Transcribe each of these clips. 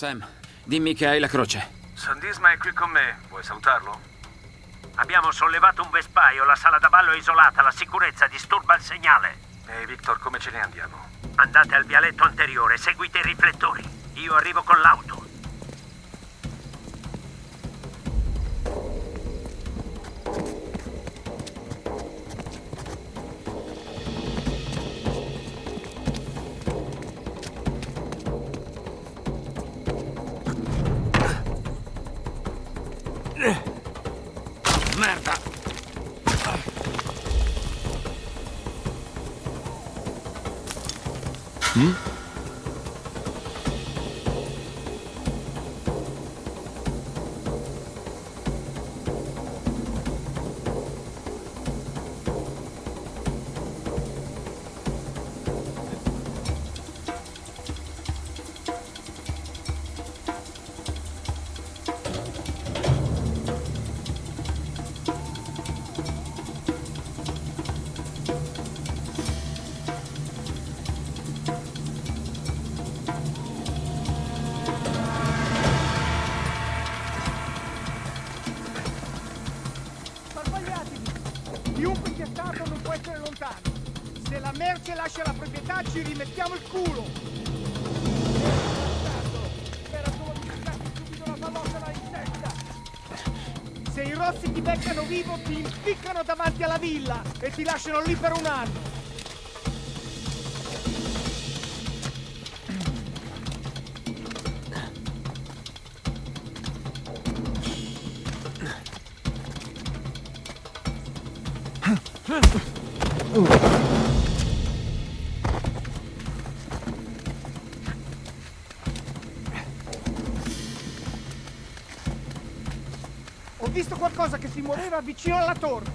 Sam, dimmi che hai la croce. Sandisma è qui con me. Vuoi salutarlo? Abbiamo sollevato un vespaio, la sala da ballo è isolata, la sicurezza disturba il segnale. Ehi, Victor, come ce ne andiamo? Andate al vialetto anteriore, seguite i riflettori. Io arrivo con l'auto. Ci rimettiamo il culo! Era solo di tirarti subito la pallottola in testa! Se i rossi ti beccano vivo ti impiccano davanti alla villa e ti lasciano lì per un anno! Muoveva vicino alla torre!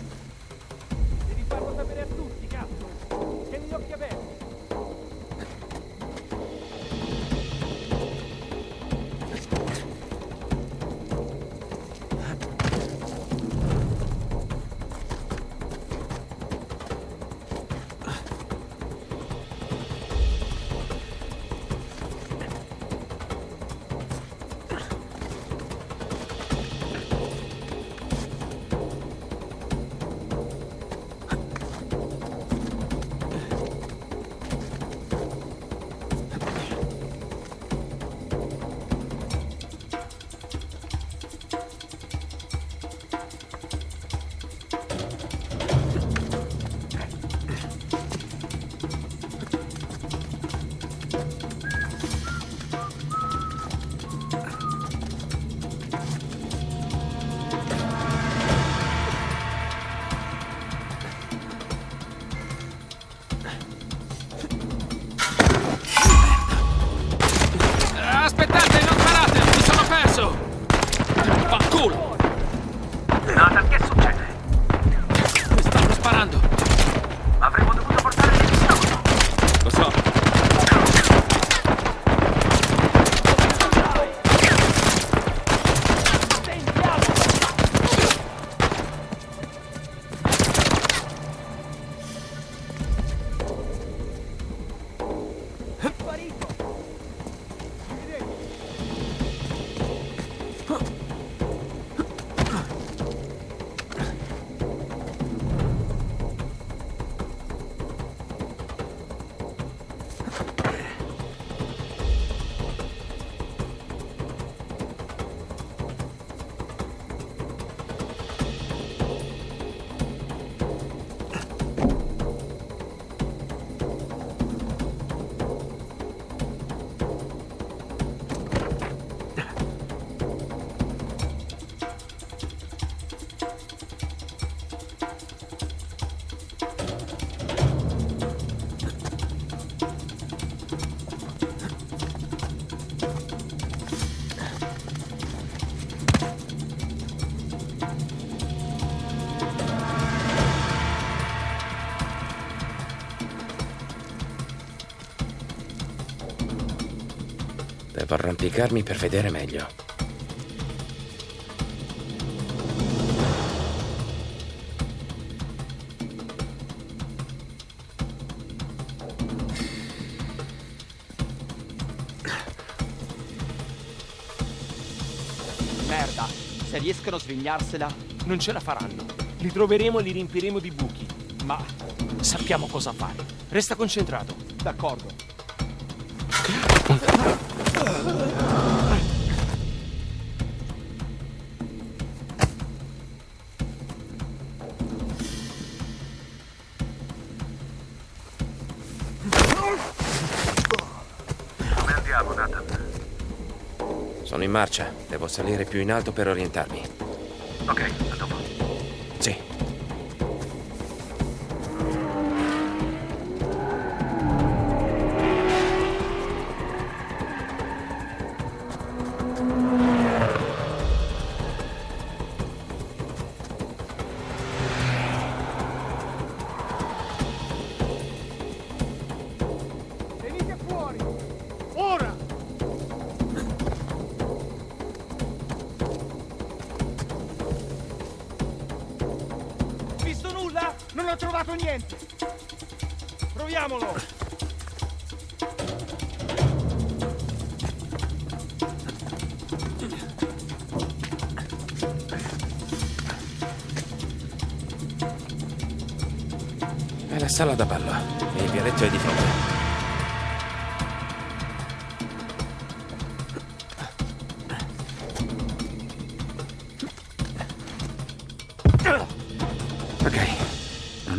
Devo arrampicarmi per vedere meglio. se riescono a svegliarsela, non ce la faranno. Li troveremo e li riempiremo di buchi. Ma sappiamo cosa fare. Resta concentrato. D'accordo. Come andiamo, Nathan? Sono in marcia. Devo salire più in alto per orientarmi. Ok, a dopo. Fuori! Ora! Visto nulla? Non ho trovato niente! Proviamolo! È la sala da ballo. E il vialetto è di fronte.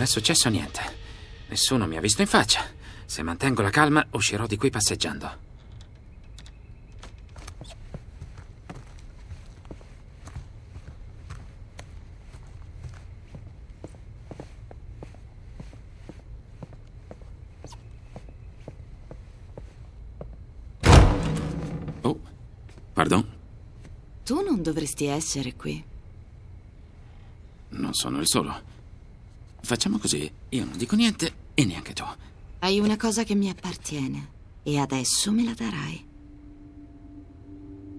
È successo niente. Nessuno mi ha visto in faccia. Se mantengo la calma, uscirò di qui passeggiando. Oh, pardon, Tu non dovresti essere qui. non sono il solo. Facciamo così, io non dico niente e neanche tu. Hai una cosa che mi appartiene e adesso me la darai.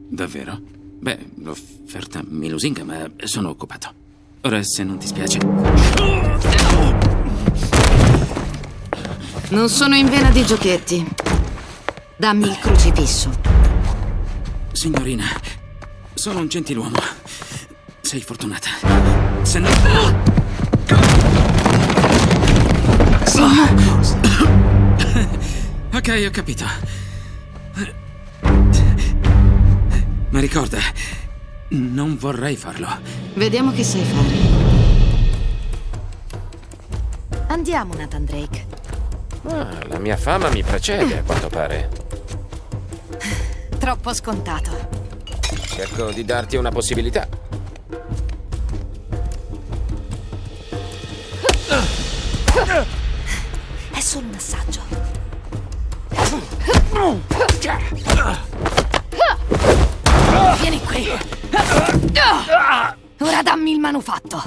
Davvero? Beh, l'offerta mi lusinga, ma sono occupato. Ora, se non ti spiace. Non sono in vena di giochetti. Dammi il crocifisso. Signorina, sono un gentiluomo. Sei fortunata. Se no. Ok, ho capito. Ma ricorda, non vorrei farlo. Vediamo che sai fare. Andiamo, Nathan Drake. Ah, la mia fama mi precede, a quanto pare. Troppo scontato. Cerco di darti una possibilità. Solo un assaggio. Vieni qui. Ora dammi il manufatto.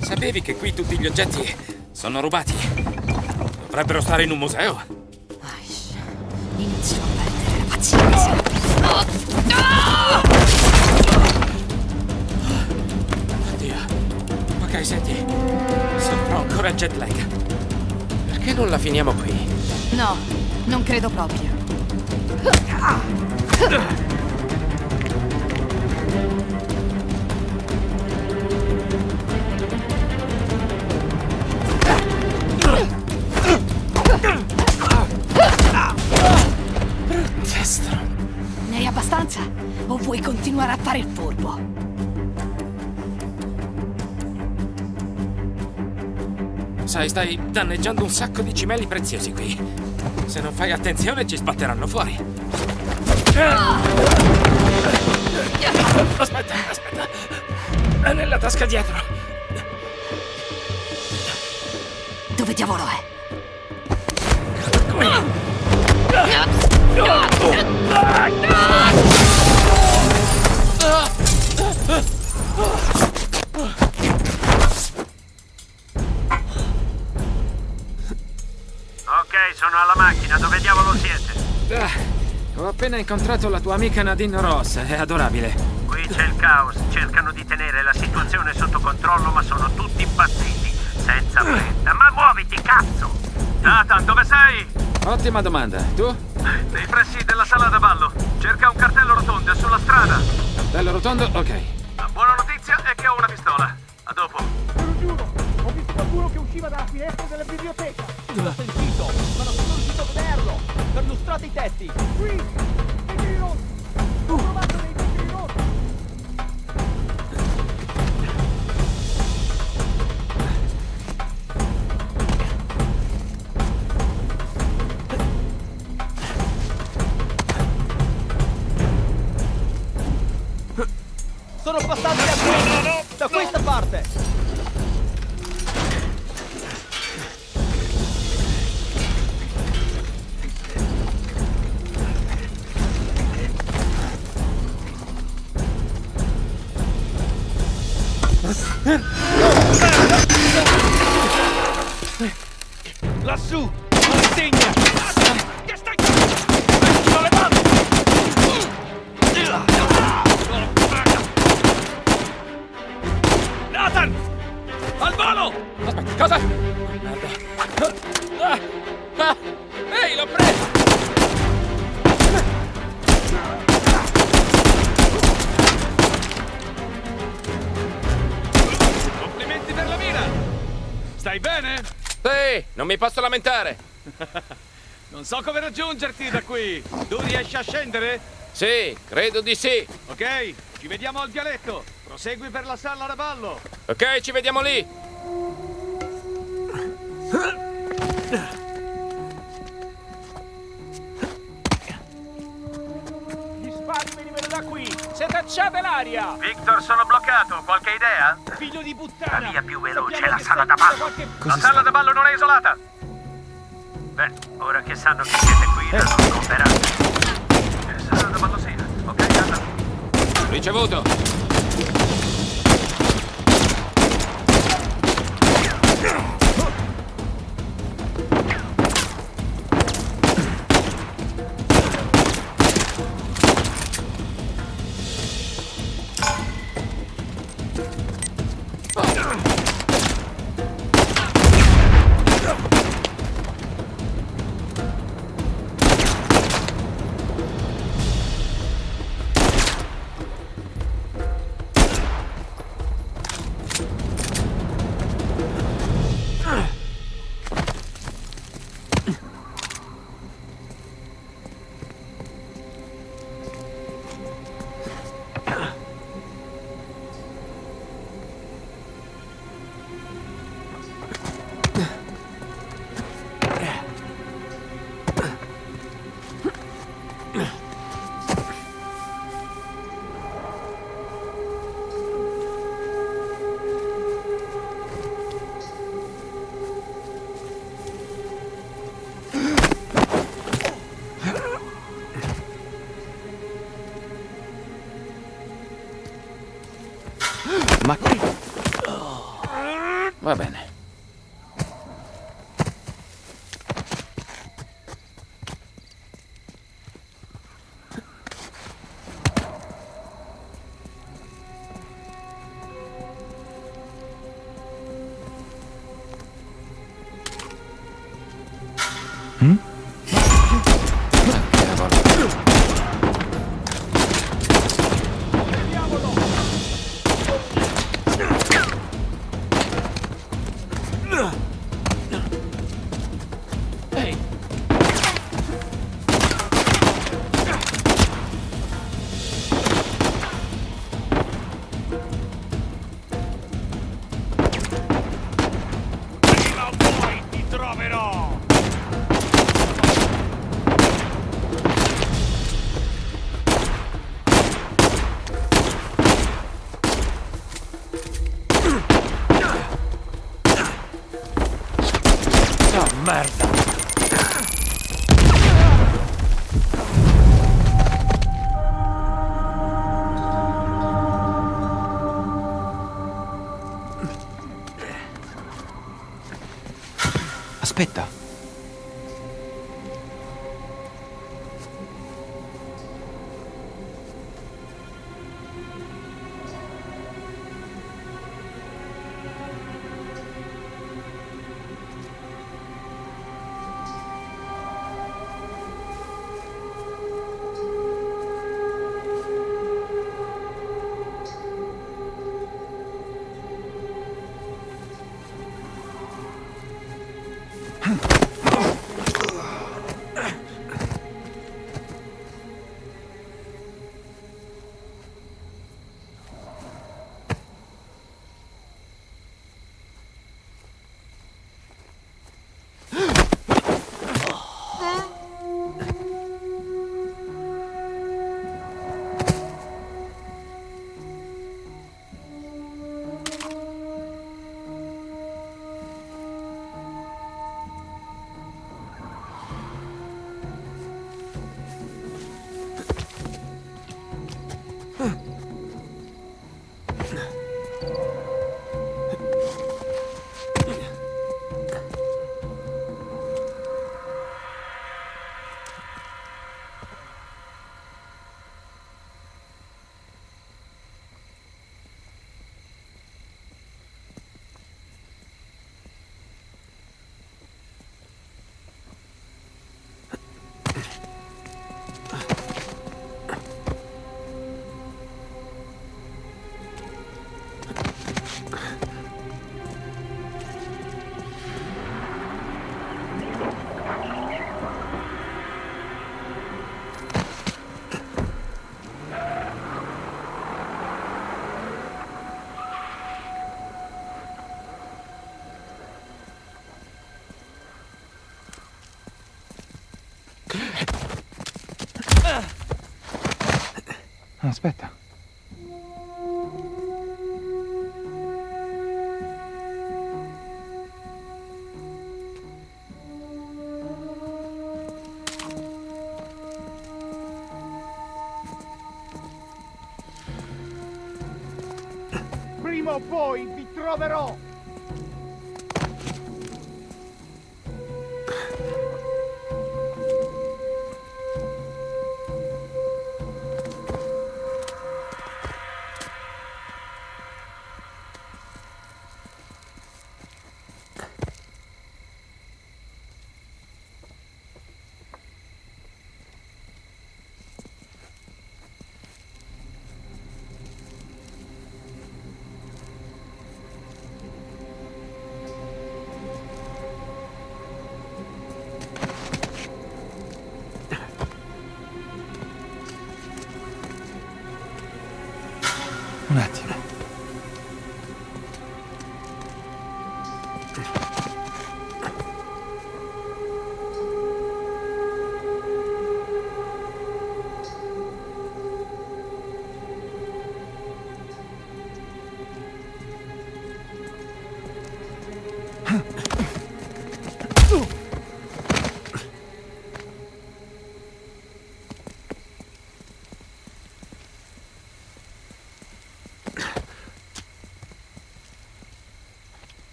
Sapevi che qui tutti gli oggetti sono rubati? Dovrebbero stare in un museo. Inizio a perdere la pazienza. Senti. Sono ancora jet lag. Perché non la finiamo qui? No, non credo proprio. Destro. Ne hai abbastanza? O vuoi continuare a fare il furbo? Sai, stai danneggiando un sacco di cimeli preziosi qui. Se non fai attenzione ci sbatteranno fuori. Aspetta, aspetta. È nella tasca dietro. Dove diavolo è? Appena incontrato la tua amica Nadine Ross, è adorabile. Qui c'è il caos, cercano di tenere la situazione sotto controllo, ma sono tutti impazziti, senza fretta. Ma muoviti, cazzo! Nathan, dove sei? Ottima domanda. Tu? Nei pressi della sala da ballo. Cerca un cartello rotondo sulla strada. Bello rotondo? Ok. La buona notizia è che ho una pistola. A dopo. Te lo giuro, ho visto qualcuno che usciva dalla finestra della biblioteca. L'ho sentito, Perlustrate i tetti. Qui, Lassù! Che mi posso lamentare. Non so come raggiungerti da qui. Tu riesci a scendere? Sì, credo di sì. Ok, ci vediamo al vialetto. Prosegui per la sala da ballo. Ok, ci vediamo lì. cacciate l'aria! Victor, sono bloccato. Qualche idea? Figlio di puttana! La via più veloce è la sala da ballo. qualche- La sala da ballo non è isolata. Beh, ora che sanno che siete qui, Eh. la non scomperanno. Che sala da ballo sia. Ok, anda. Ricevuto. Ma... Va bene. Aspetta. Aspetta. Prima o poi vi troverò!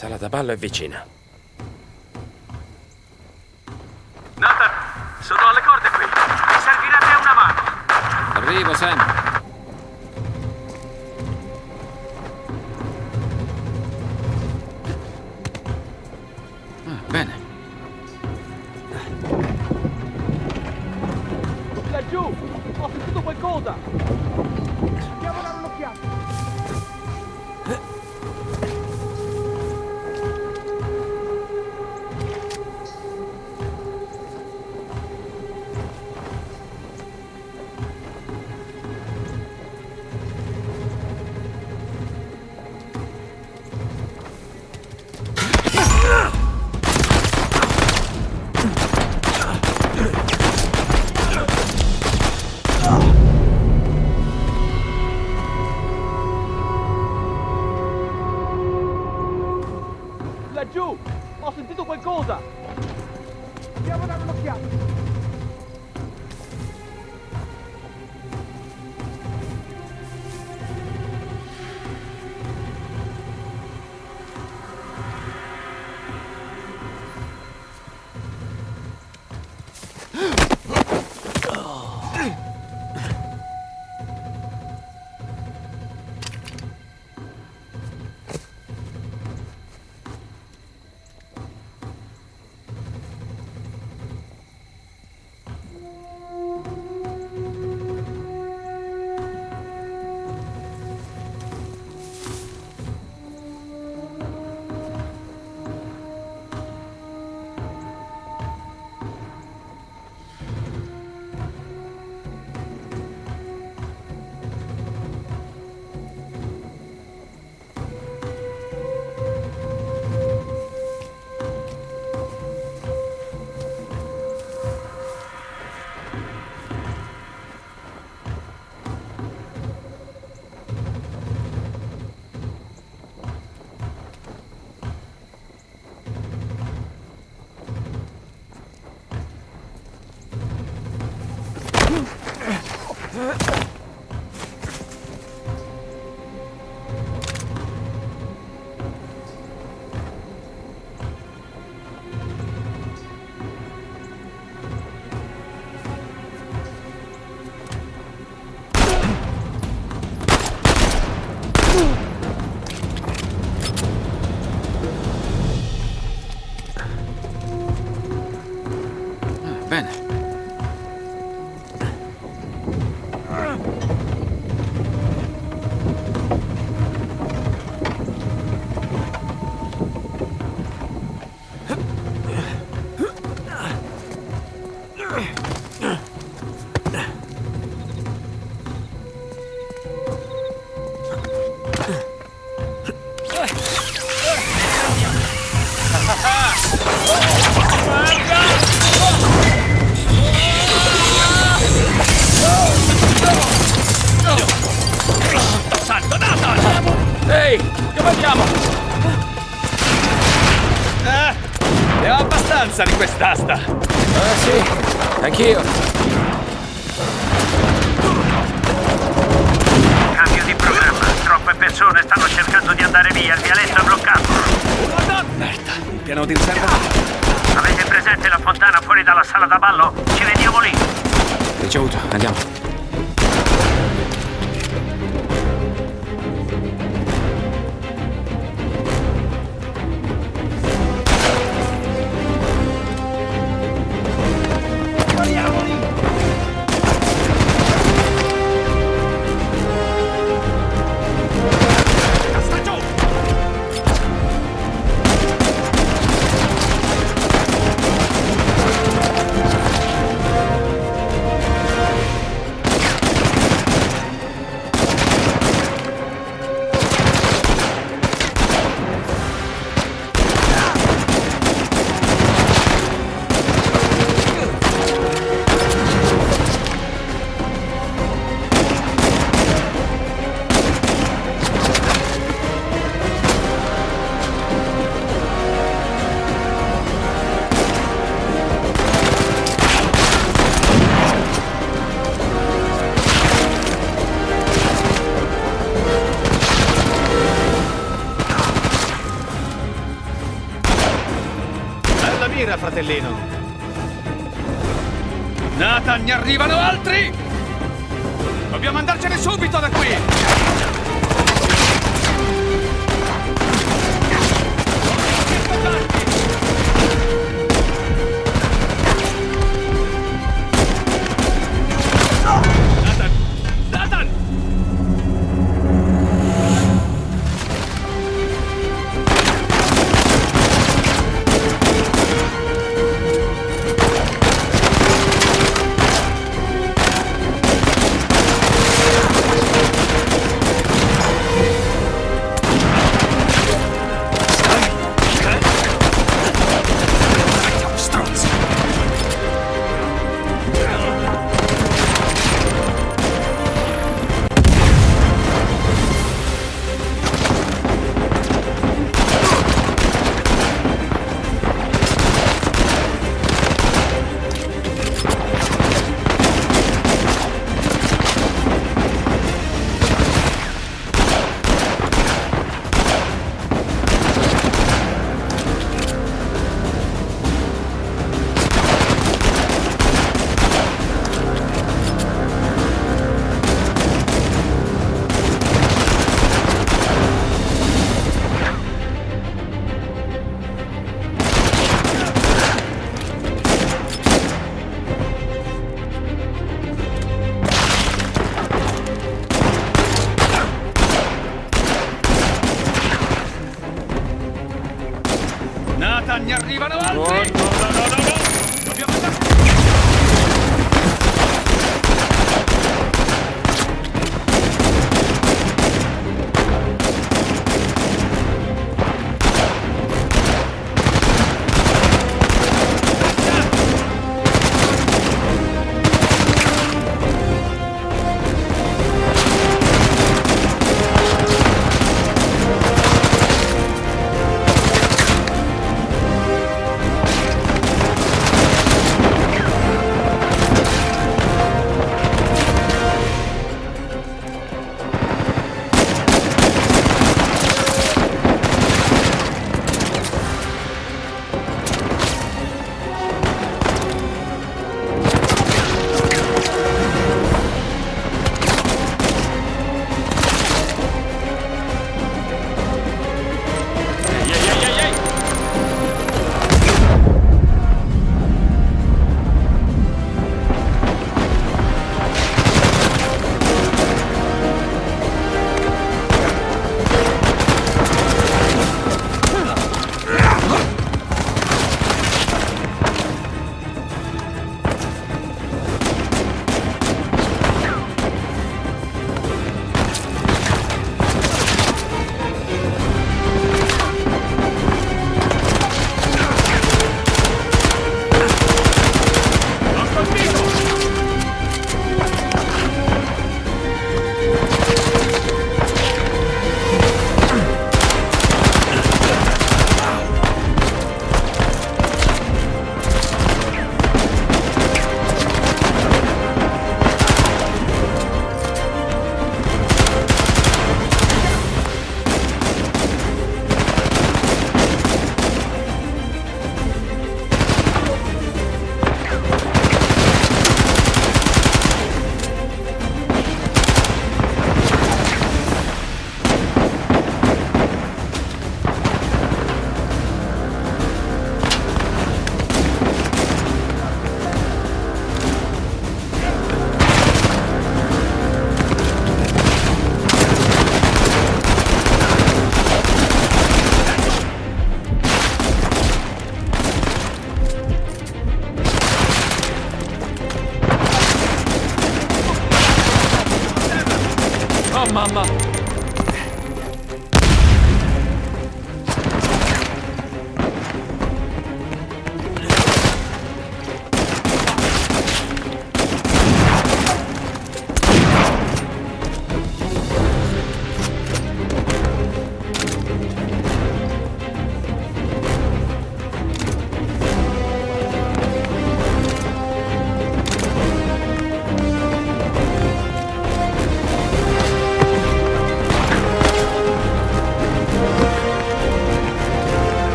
Sala da ballo è vicina. Nathan, sono alle corde qui. Mi servirebbe una mano. Arrivo, Sam. Ah, bene. Laggiù! Ho sentito qualcosa! Andiamo a dare un'occhiata! Mira, fratellino. Nathan, ne arrivano altri!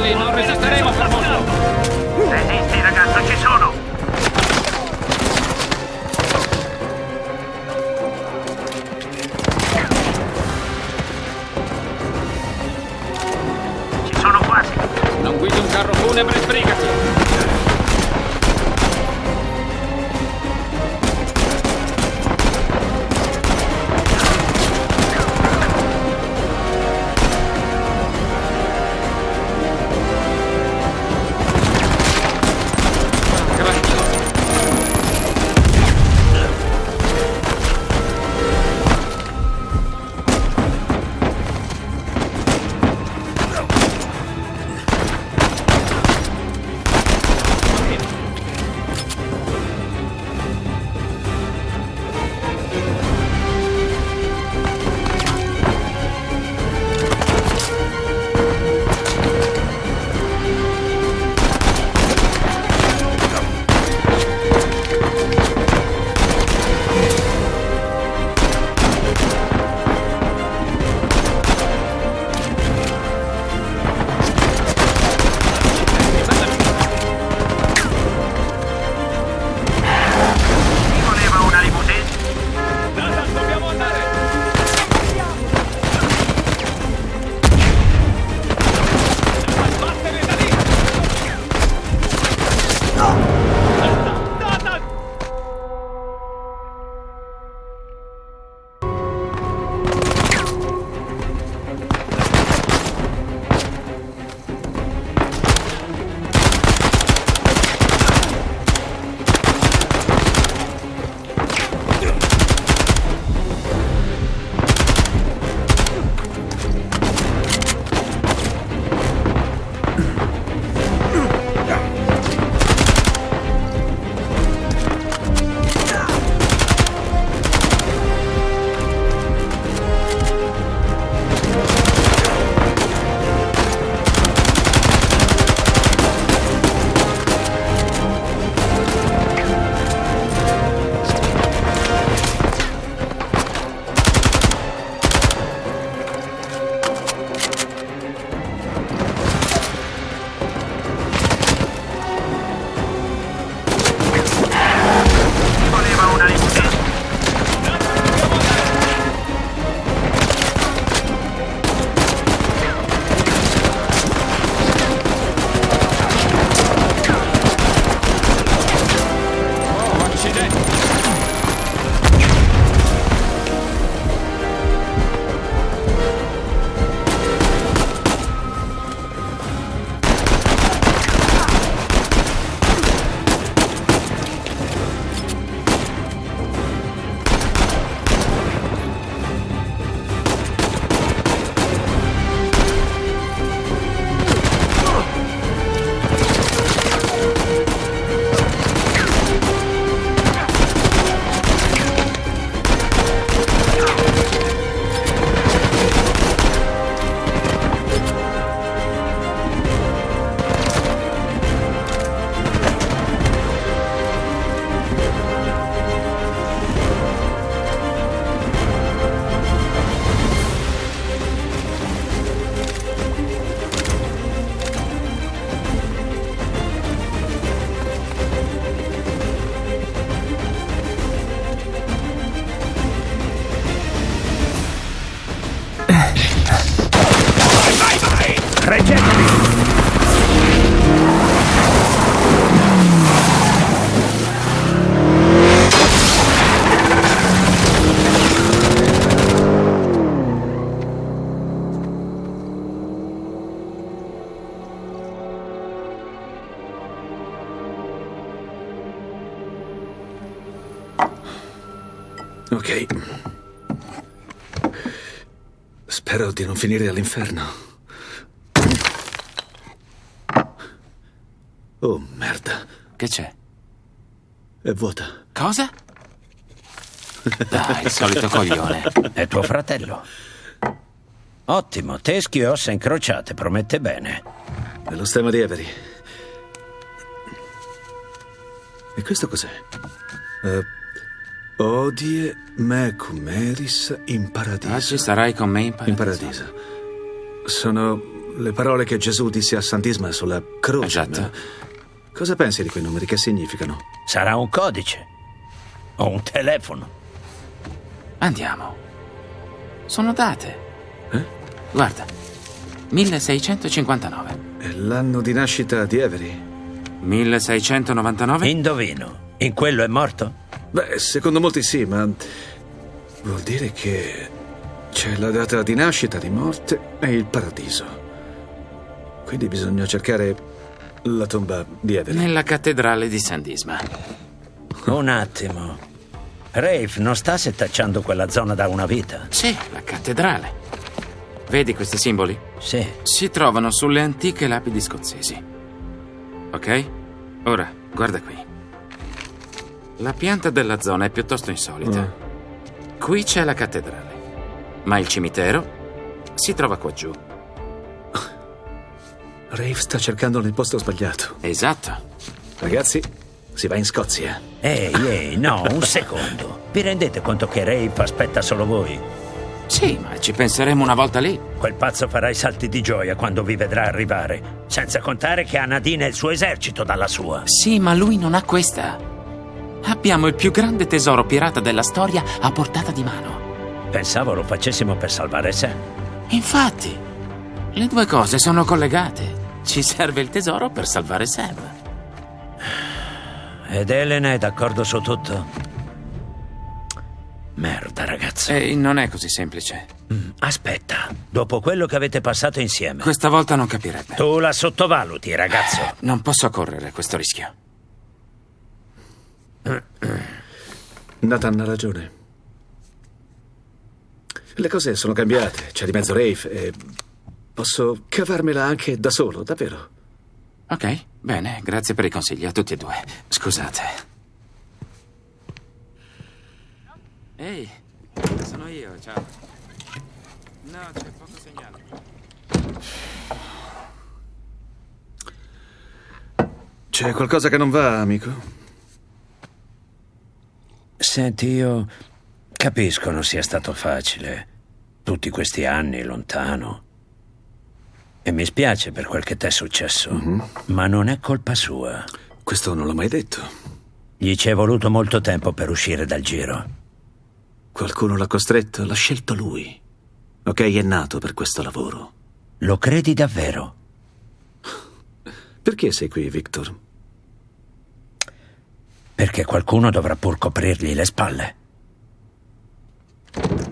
No resistiremos. Spero di non finire all'inferno. Oh, merda. Che c'è? È vuota. Cosa? Dai, il solito coglione. È tuo fratello. Ottimo, teschi e ossa incrociate, promette bene. È lo stemma di Avery. E questo cos'è? Eh, odie me cum eris in paradiso. Oggi sarai con me in paradiso. In paradiso. Sono le parole che Gesù disse a Sant'Isma sulla croce. Esatto. ma Cosa pensi di quei numeri? Che significano? Sarà un codice. O un telefono. Andiamo. Sono date. Eh? Guarda. 1659. È l'anno di nascita di Avery. 1699? Indovino. In quello è morto? Beh, secondo molti sì, ma vuol dire che c'è la data di nascita, di morte e il paradiso. Quindi bisogna cercare la tomba di Avery. Nella cattedrale di San Disma. Un attimo. Rafe non sta setacciando quella zona da una vita? Sì, la cattedrale. Vedi questi simboli? Sì. Si trovano sulle antiche lapidi scozzesi. Ok? Ora, guarda qui. La pianta della zona è piuttosto insolita. Qui c'è la cattedrale, ma il cimitero si trova qua giù. Rafe sta cercando nel posto sbagliato. Esatto. Ragazzi, si va in Scozia. Ehi, ehi, no, un secondo. Vi rendete conto che Rafe aspetta solo voi? Sì, ma ci penseremo una volta lì. Quel pazzo farà i salti di gioia quando vi vedrà arrivare. Senza contare che ha Nadine e il suo esercito dalla sua. Sì, ma lui non ha questa. Abbiamo il più grande tesoro pirata della storia a portata di mano. Pensavo lo facessimo per salvare Sam. Infatti, le due cose sono collegate. Ci serve il tesoro per salvare Sam. Ed Elena è d'accordo su tutto? Merda, ragazzo. E non è così semplice. Mm, aspetta, dopo quello che avete passato insieme. Questa volta non capirebbe. Tu la sottovaluti, ragazzo. Non posso correre questo rischio. Nathan ha ragione. Le cose sono cambiate, c'è di mezzo Rafe e posso cavarmela anche da solo, davvero. Ok, bene, grazie per i consigli a tutti e due. Scusate. Ehi, sono io, ciao. No, c'è poco segnale. C'è qualcosa che non va, amico? Senti, io capisco non sia stato facile. Tutti questi anni lontano. E mi spiace per quel che ti è successo. Mm-hmm. Ma non è colpa sua. Questo non l'ho mai detto. Gli ci è voluto molto tempo per uscire dal giro. Qualcuno l'ha costretto, l'ha scelto lui. Ok, è nato per questo lavoro. Lo credi davvero? Perché sei qui, Victor? Perché qualcuno dovrà pur coprirgli le spalle.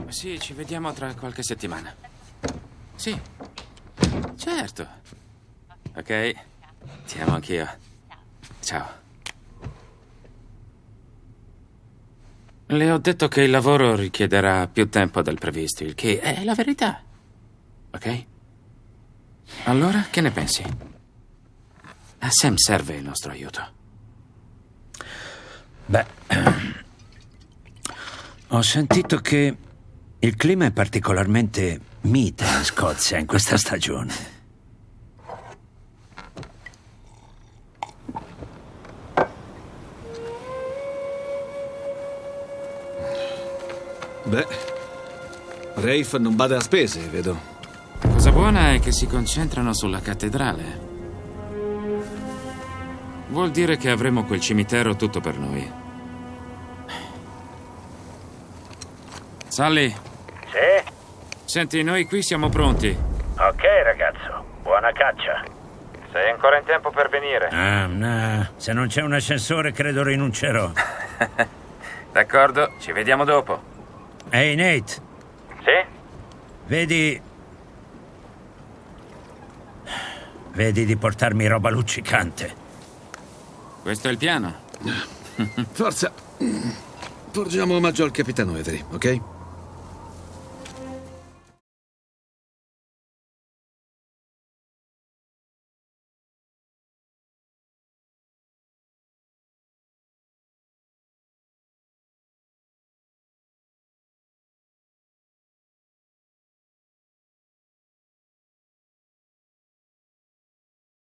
Sì, ci vediamo tra qualche settimana. Sì, certo. Ok, ti amo anch'io. Ciao. Le ho detto che il lavoro richiederà più tempo del previsto, il che è la verità. Ok? Allora, che ne pensi? A Sam serve il nostro aiuto. Beh, ho sentito che il clima è particolarmente mite in Scozia in questa stagione. Beh, Rafe non bada a spese, vedo. La cosa buona è che si concentrano sulla cattedrale. Vuol dire che avremo quel cimitero tutto per noi. Sally, Sì? senti, noi qui siamo pronti. Ok, ragazzo. Buona caccia. Sei ancora in tempo per venire. Ah, no. Se non c'è un ascensore, credo rinuncerò. D'accordo, ci vediamo dopo. Ehi, Nate, Sì? vedi... Vedi di portarmi roba luccicante. Questo è il piano. Forza. Porgiamo omaggio al capitano Avery, ok?